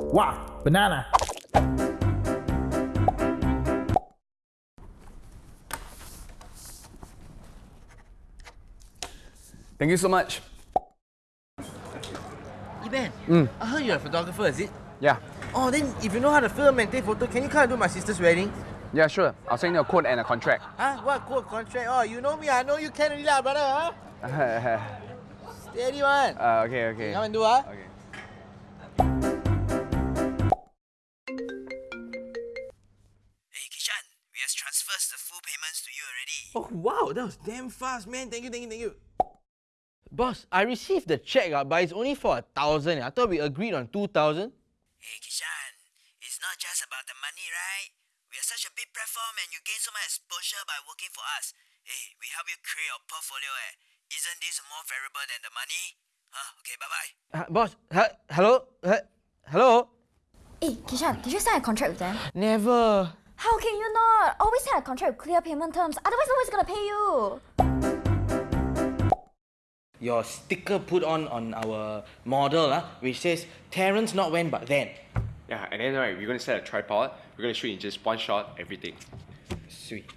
Wah, banana. Thank you so much. Iban, Mm. I heard you're a photographer, is it? Yeah. Oh, then if you know how to film and take photo, can you come and do my sister's wedding? Yeah, sure. I'll send you a quote and a contract. Huh? What cool contract? Oh, you know me, I know you can already lah, brother, huh? uh, Steady one. okay, okay. Come and do, huh? Okay. The full payments to you already. Oh, wow, that was damn fast, man. Thank you, thank you, thank you. Boss, I received the check, uh, but it's only for a thousand. I thought we agreed on two thousand. Hey Kishan, it's not just about the money, right? We are such a big platform and you gain so much exposure by working for us. Hey, we help you create your portfolio, eh? Isn't this more valuable than the money? Huh, okay, bye-bye. Uh, boss, huh? hello? Huh? Hello? Hey, Kishan, did you sign a contract with them? Never. How can you not? Always sign a contract with clear payment terms, otherwise nobody's gonna pay you. Your sticker put on on our model, uh, which says Terrence not when but then. Yeah, and then right, we're gonna set a tripod. We're gonna shoot in just one shot, everything. Sweet.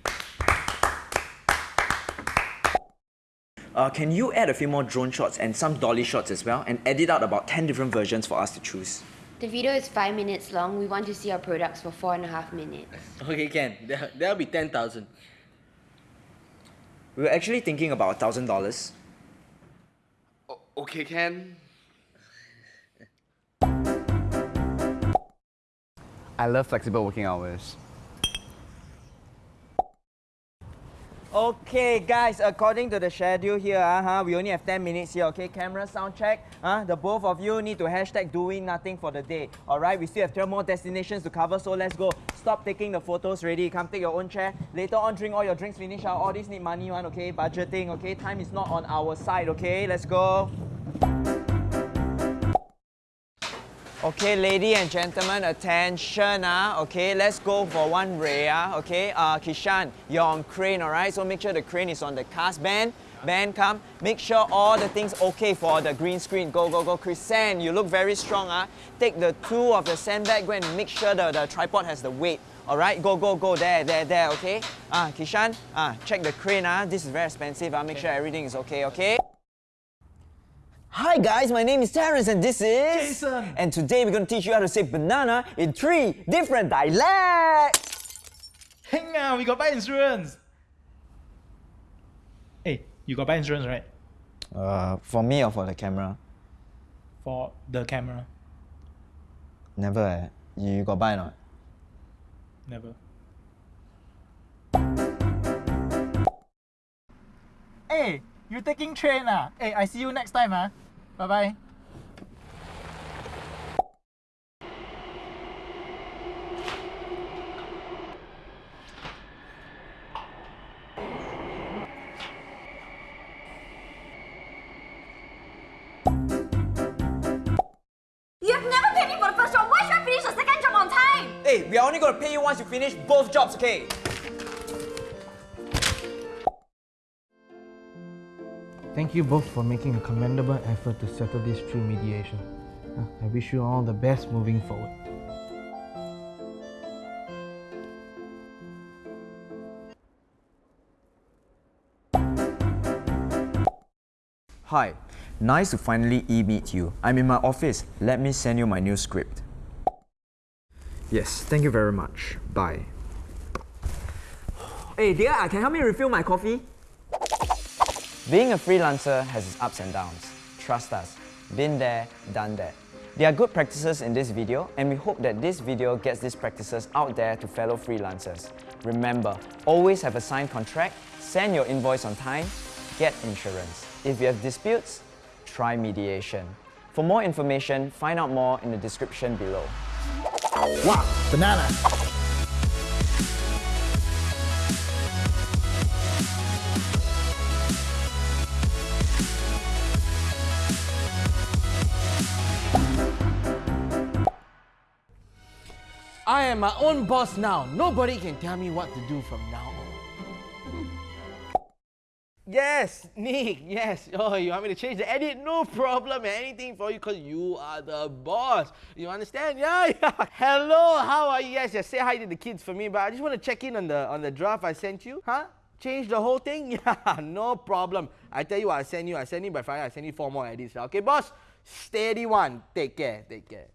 Uh, can you add a few more drone shots and some dolly shots as well and edit out about 10 different versions for us to choose? The video is five minutes long. We want to see our products for four and a half minutes. Okay, can. There, that'll be 10,000. We were actually thinking about $1,000. O- okay, Ken. I love flexible working hours. Okay, guys, according to the schedule here, uh, -huh, we only have 10 minutes here, okay? Camera sound check. Uh, the both of you need to hashtag doing nothing for the day. All right, we still have 12 more destinations to cover, so let's go. Stop taking the photos ready. Come take your own chair. Later on, drink all your drinks, finish out. All these need money, one, okay? Budgeting, okay? Time is not on our side, okay? Let's go. Okay, ladies and gentlemen, attention, ah. Okay, let's go for one ray, ah. Okay, uh, Kishan, you're on crane, all right? So make sure the crane is on the cast band. Band, come. Make sure all the things okay for the green screen. Go, go, go. Chris you look very strong, ah. Take the two of the sandbag, go and make sure the, the tripod has the weight. All right, go, go, go. There, there, there. Okay. Ah, Kishan, ah, check the crane, ah. This is very expensive. Ah, make sure everything is okay. Okay. Hi guys, my name is Terence and this is Jason. And today we're going to teach you how to say banana in three different dialects. Hang on, we got buy insurance. Hey, you got buy insurance, right? Uh, for me or for the camera? For the camera. Never. Eh. You got buy or not? Never. Hey, you taking train ah? Hey, I see you next time ah. Bye bye. You've never paid me for the first job, why should I finish the second job on time? Hey, we are only going to pay you once you finish both jobs, okay? Thank you both for making a commendable effort to settle this through mediation. Uh, I wish you all the best moving forward. Hi, nice to finally e-meet you. I'm in my office. Let me send you my new script. Yes, thank you very much. Bye. Hey, dear, can you help me refill my coffee? Being a freelancer has its ups and downs. Trust us. Been there, done that. There are good practices in this video and we hope that this video gets these practices out there to fellow freelancers. Remember, always have a signed contract, send your invoice on time, get insurance. If you have disputes, try mediation. For more information, find out more in the description below. Wah, banana. I am my own boss now. Nobody can tell me what to do from now on. Yes, Nick, yes. Oh, you want me to change the edit? No problem, anything for you because you are the boss. You understand? Yeah, yeah. Hello, how are you guys? Just say hi to the kids for me, but I just want to check in on the on the draft I sent you. Huh? Change the whole thing? Yeah, no problem. I tell you what, I send you, I send you by Friday, I send you four more edits. Okay, boss? Steady one. Take care, take care.